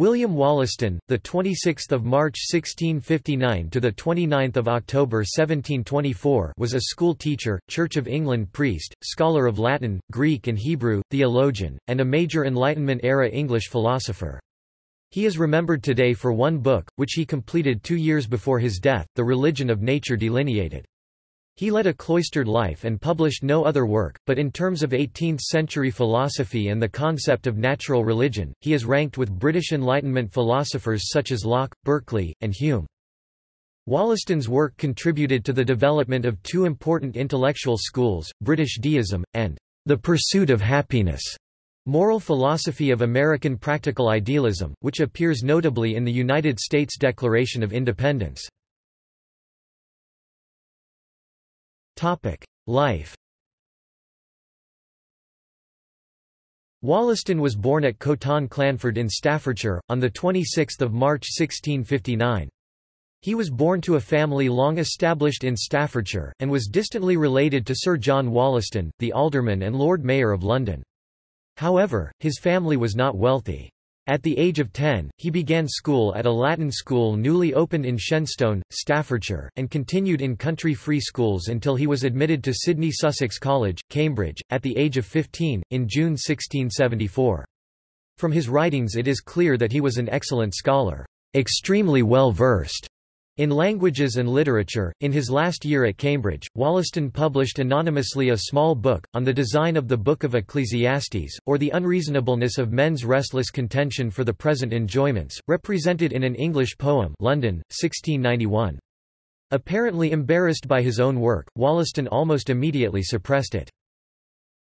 William Wollaston, the 26th of March 1659 to the 29th of October 1724, was a school teacher, Church of England priest, scholar of Latin, Greek and Hebrew, theologian, and a major Enlightenment-era English philosopher. He is remembered today for one book, which he completed two years before his death, The Religion of Nature Delineated. He led a cloistered life and published no other work, but in terms of 18th-century philosophy and the concept of natural religion, he is ranked with British Enlightenment philosophers such as Locke, Berkeley, and Hume. Wollaston's work contributed to the development of two important intellectual schools, British deism, and the pursuit of happiness. Moral Philosophy of American Practical Idealism, which appears notably in the United States Declaration of Independence. Life Wollaston was born at Coton Clanford in Staffordshire, on 26 March 1659. He was born to a family long established in Staffordshire, and was distantly related to Sir John Wollaston, the alderman and Lord Mayor of London. However, his family was not wealthy. At the age of 10, he began school at a Latin school newly opened in Shenstone, Staffordshire, and continued in country free schools until he was admitted to Sidney Sussex College, Cambridge, at the age of 15, in June 1674. From his writings it is clear that he was an excellent scholar, extremely well versed in languages and literature, in his last year at Cambridge, Wollaston published anonymously a small book, on the design of the Book of Ecclesiastes, or the unreasonableness of men's restless contention for the present enjoyments, represented in an English poem London, 1691. Apparently embarrassed by his own work, Wollaston almost immediately suppressed it.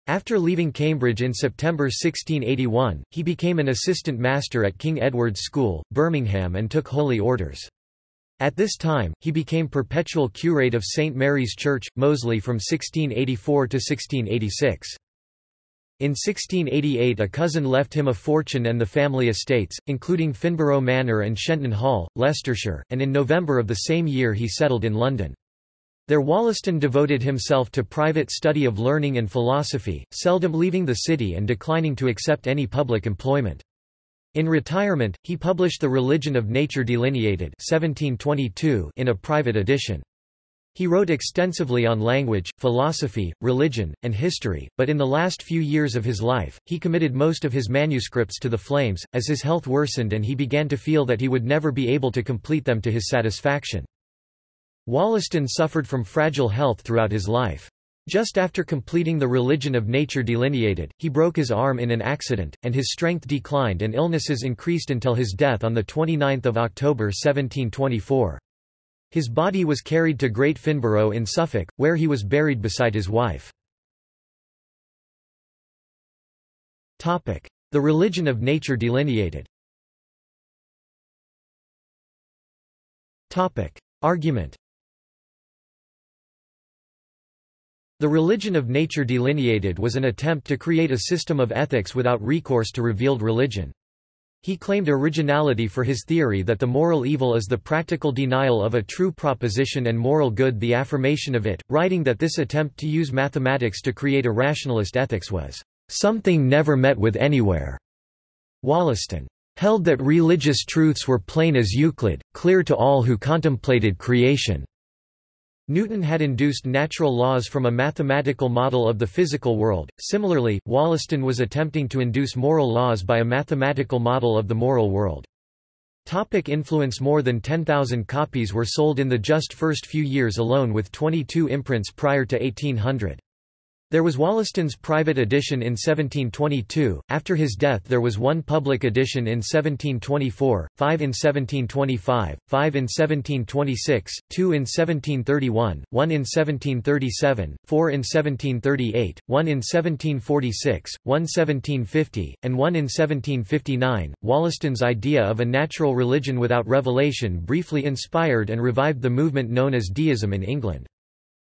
After leaving Cambridge in September 1681, he became an assistant master at King Edward's School, Birmingham and took holy orders. At this time, he became perpetual curate of St. Mary's Church, Moseley from 1684 to 1686. In 1688 a cousin left him a fortune and the family estates, including Finborough Manor and Shenton Hall, Leicestershire, and in November of the same year he settled in London. There Wollaston devoted himself to private study of learning and philosophy, seldom leaving the city and declining to accept any public employment. In retirement, he published The Religion of Nature Delineated 1722 in a private edition. He wrote extensively on language, philosophy, religion, and history, but in the last few years of his life, he committed most of his manuscripts to the flames, as his health worsened and he began to feel that he would never be able to complete them to his satisfaction. Wollaston suffered from fragile health throughout his life. Just after completing the religion of nature delineated, he broke his arm in an accident, and his strength declined and illnesses increased until his death on 29 October 1724. His body was carried to Great Finborough in Suffolk, where he was buried beside his wife. The religion of nature delineated Argument The religion of nature delineated was an attempt to create a system of ethics without recourse to revealed religion. He claimed originality for his theory that the moral evil is the practical denial of a true proposition and moral good the affirmation of it, writing that this attempt to use mathematics to create a rationalist ethics was something never met with anywhere. Wollaston held that religious truths were plain as Euclid, clear to all who contemplated creation. Newton had induced natural laws from a mathematical model of the physical world. Similarly, Wollaston was attempting to induce moral laws by a mathematical model of the moral world. Topic influence More than 10,000 copies were sold in the just first few years alone with 22 imprints prior to 1800. There was Wollaston's private edition in 1722, after his death there was one public edition in 1724, five in 1725, five in 1726, two in 1731, one in 1737, four in 1738, one in 1746, one 1750, and one in 1759. Wollaston's idea of a natural religion without revelation briefly inspired and revived the movement known as deism in England.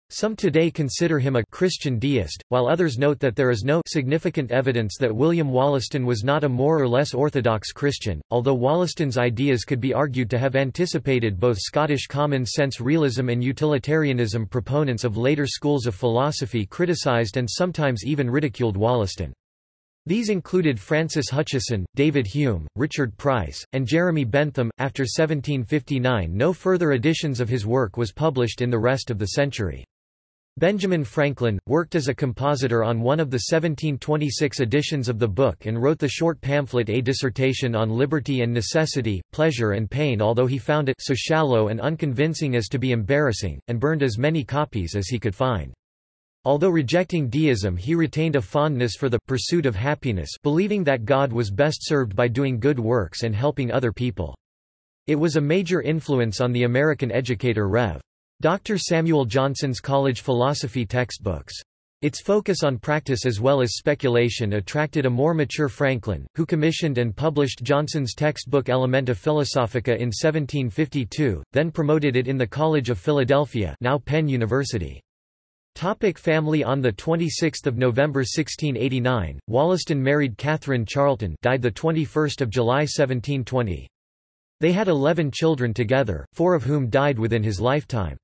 Some today consider him a Christian deist, while others note that there is no significant evidence that William Wollaston was not a more or less orthodox Christian, although Wollaston's ideas could be argued to have anticipated both Scottish common-sense realism and utilitarianism proponents of later schools of philosophy criticized and sometimes even ridiculed Wollaston. These included Francis Hutcheson, David Hume, Richard Price, and Jeremy Bentham. After 1759, no further editions of his work was published in the rest of the century. Benjamin Franklin, worked as a compositor on one of the 1726 editions of the book and wrote the short pamphlet A Dissertation on Liberty and Necessity, Pleasure and Pain although he found it so shallow and unconvincing as to be embarrassing, and burned as many copies as he could find. Although rejecting deism he retained a fondness for the pursuit of happiness believing that God was best served by doing good works and helping other people. It was a major influence on the American educator Rev. Dr. Samuel Johnson's college philosophy textbooks. Its focus on practice as well as speculation attracted a more mature Franklin, who commissioned and published Johnson's textbook Elementa Philosophica in 1752, then promoted it in the College of Philadelphia now Penn University. Topic family On 26 November 1689, Wollaston married Catherine Charlton died 21 July 1720. They had eleven children together, four of whom died within his lifetime.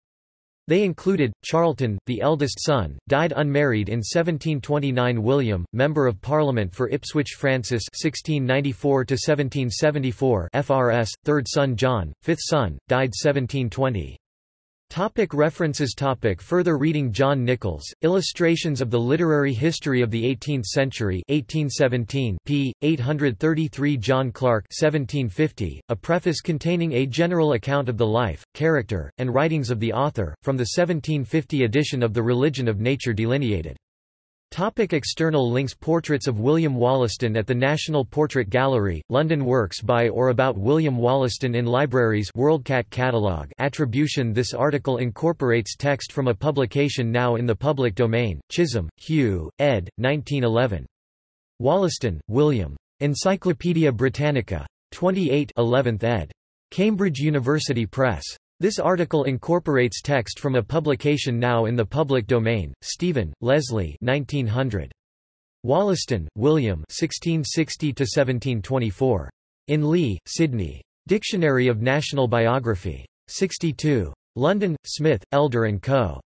They included, Charlton, the eldest son, died unmarried in 1729 William, Member of Parliament for Ipswich Francis 1694–1774 FRS, third son John, fifth son, died 1720. Topic references topic Further reading John Nichols, Illustrations of the Literary History of the Eighteenth Century 1817 p. 833 John Clark 1750, a preface containing a general account of the life, character, and writings of the author, from the 1750 edition of The Religion of Nature delineated. Topic external links Portraits of William Wollaston at the National Portrait Gallery, London Works by or about William Wollaston in libraries WorldCat catalog attribution This article incorporates text from a publication now in the public domain, Chisholm, Hugh, ed. 1911. Wollaston, William. Encyclopædia Britannica. 28 11th ed. Cambridge University Press. This article incorporates text from a publication now in the public domain. Stephen, Leslie 1900. Wollaston, William 1660–1724. In Lee, Sidney. Dictionary of National Biography. 62. London, Smith, Elder & Co.